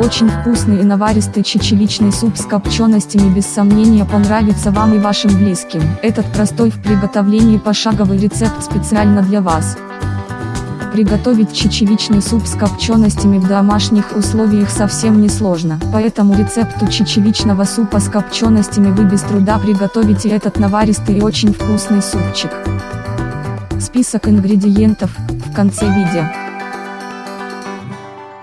Очень вкусный и наваристый чечевичный суп с копченостями без сомнения понравится вам и вашим близким. Этот простой в приготовлении пошаговый рецепт специально для вас. Приготовить чечевичный суп с копченостями в домашних условиях совсем не сложно. По этому рецепту чечевичного супа с копченостями вы без труда приготовите этот наваристый и очень вкусный супчик. Список ингредиентов в конце видео.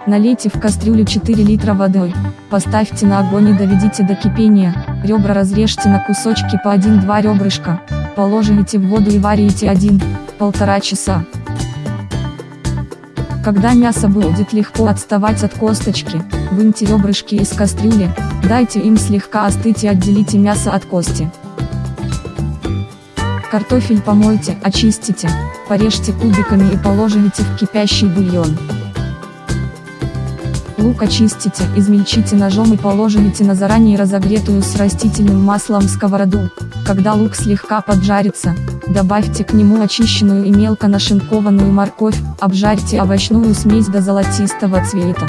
Налейте в кастрюлю 4 литра воды, поставьте на огонь и доведите до кипения, ребра разрежьте на кусочки по 1-2 ребрышка, положите в воду и варите 1-1,5 часа. Когда мясо будет легко отставать от косточки, выньте ребрышки из кастрюли, дайте им слегка остыть и отделите мясо от кости. Картофель помойте, очистите, порежьте кубиками и положите в кипящий бульон. Лук очистите, измельчите ножом и положите на заранее разогретую с растительным маслом сковороду. Когда лук слегка поджарится, добавьте к нему очищенную и мелко нашинкованную морковь, обжарьте овощную смесь до золотистого цвета.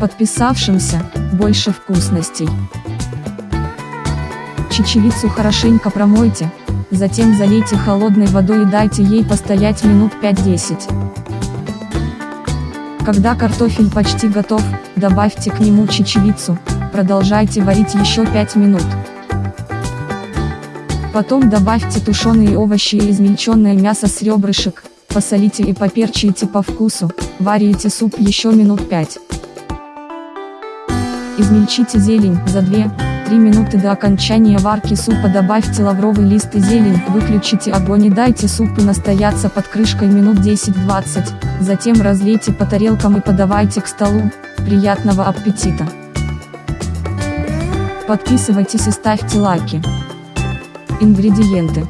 Подписавшимся, больше вкусностей. Чечевицу хорошенько промойте, затем залейте холодной водой и дайте ей постоять минут 5-10. Когда картофель почти готов, добавьте к нему чечевицу, продолжайте варить еще 5 минут. Потом добавьте тушеные овощи и измельченное мясо с ребрышек, посолите и поперчите по вкусу, варите суп еще минут 5. Измельчите зелень, за 2-3 минуты до окончания варки супа добавьте лавровый лист и зелень, выключите огонь и дайте супу настояться под крышкой минут 10-20, затем разлейте по тарелкам и подавайте к столу, приятного аппетита! Подписывайтесь и ставьте лайки. Ингредиенты.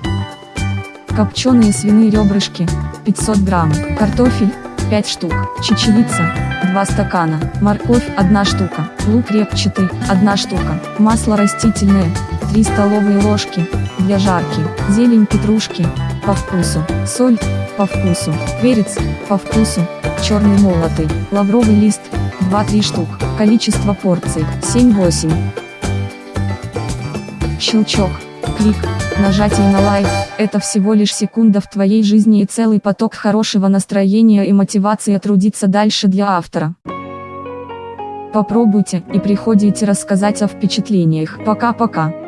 Копченые свиные ребрышки, 500 грамм, картофель, 5 штук, чечевица, 2 стакана, морковь 1 штука, лук репчатый 1 штука, масло растительное 3 столовые ложки, для жарки, зелень петрушки, по вкусу, соль, по вкусу, перец, по вкусу, черный молотый, лавровый лист, 2-3 штук, количество порций, 7-8. Щелчок, клик, нажатие на лайк, это всего лишь секунда в твоей жизни и целый поток хорошего настроения и мотивации трудиться дальше для автора. Попробуйте и приходите рассказать о впечатлениях. Пока-пока.